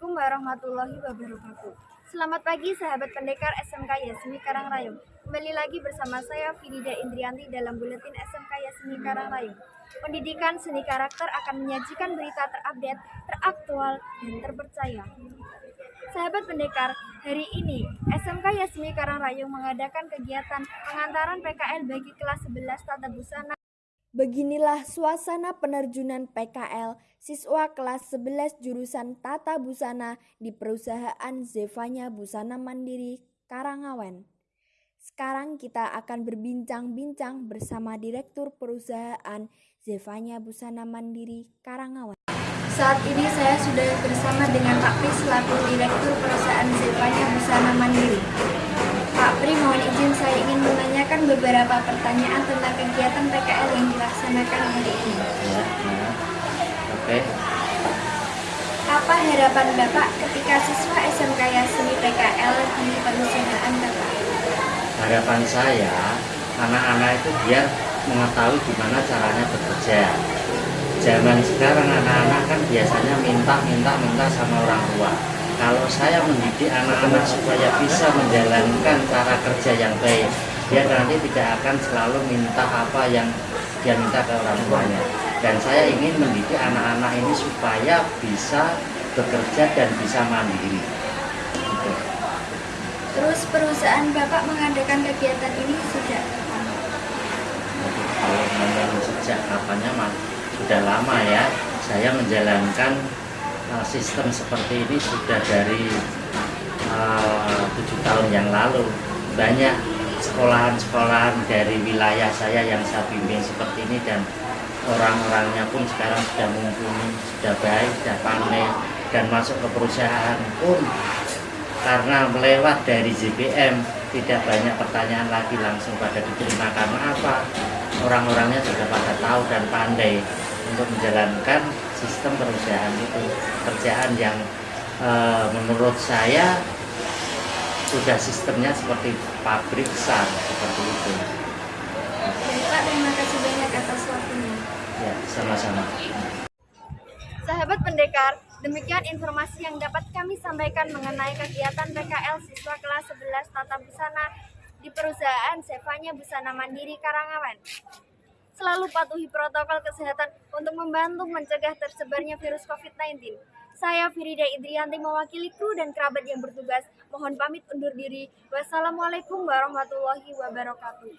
warahmatullahi wabarakatuh. Selamat pagi sahabat pendekar SMK Yasmi Karangrayung. Kembali lagi bersama saya Fidida Indrianti dalam buletin SMK Yasmi Karangrayung. Pendidikan seni karakter akan menyajikan berita terupdate, teraktual, dan terpercaya. Sahabat pendekar, hari ini SMK Yasmi Karangrayung mengadakan kegiatan pengantaran PKL bagi kelas 11 Tata Busana Beginilah suasana penerjunan PKL siswa kelas 11 jurusan Tata Busana di perusahaan Zevanya Busana Mandiri Karangawan. Sekarang kita akan berbincang-bincang bersama Direktur Perusahaan Zevanya Busana Mandiri Karangawan. Saat ini saya sudah bersama dengan Pak Pri selaku Direktur Perusahaan Zevanya Busana Mandiri. Pak Pri, mohon izin saya ingin menanyakan beberapa pertanyaan tentang kegiatan PKL yang dilaksanakan hari ini. Ya, ya. Oke, Apa harapan Bapak ketika siswa SMK Yasmi PKL di perusahaan Bapak? harapan saya anak-anak itu biar mengetahui gimana caranya bekerja. Zaman sekarang anak-anak kan biasanya minta-minta-minta sama orang tua. Kalau saya mendidik anak-anak supaya bisa menjalankan cara kerja yang baik, dia nanti tidak akan selalu minta apa yang dia minta ke orang tuanya. Dan saya ingin mendidik anak-anak ini supaya bisa bekerja dan bisa mandiri. Gitu. Terus perusahaan Bapak mengadakan kegiatan ini? Jadi kalau sejak kapannya sudah lama ya saya menjalankan uh, sistem seperti ini sudah dari uh, tujuh tahun yang lalu. Banyak sekolahan-sekolahan dari wilayah saya yang saya bimbing seperti ini dan orang-orangnya pun sekarang sudah mumpuni, sudah baik, sudah pandai dan masuk ke perusahaan pun. Karena melewat dari JPM tidak banyak pertanyaan lagi langsung pada diterima karena apa? Orang-orangnya sudah pada tahu dan pandai untuk menjalankan sistem perusahaan itu kerjaan yang eh, menurut saya sudah sistemnya seperti pabrik besar seperti itu Baik Pak, terima kasih banyak atas waktunya. ya sama-sama Sahabat pendekar, demikian informasi yang dapat kami sampaikan mengenai kegiatan PKL siswa kelas 11 Tata Busana di perusahaan Sevanya Busana Mandiri Karangawan. Selalu patuhi protokol kesehatan untuk membantu mencegah tersebarnya virus COVID-19. Saya Firida Idrianti mewakili kru dan kerabat yang bertugas. Mohon pamit undur diri. Wassalamualaikum warahmatullahi wabarakatuh.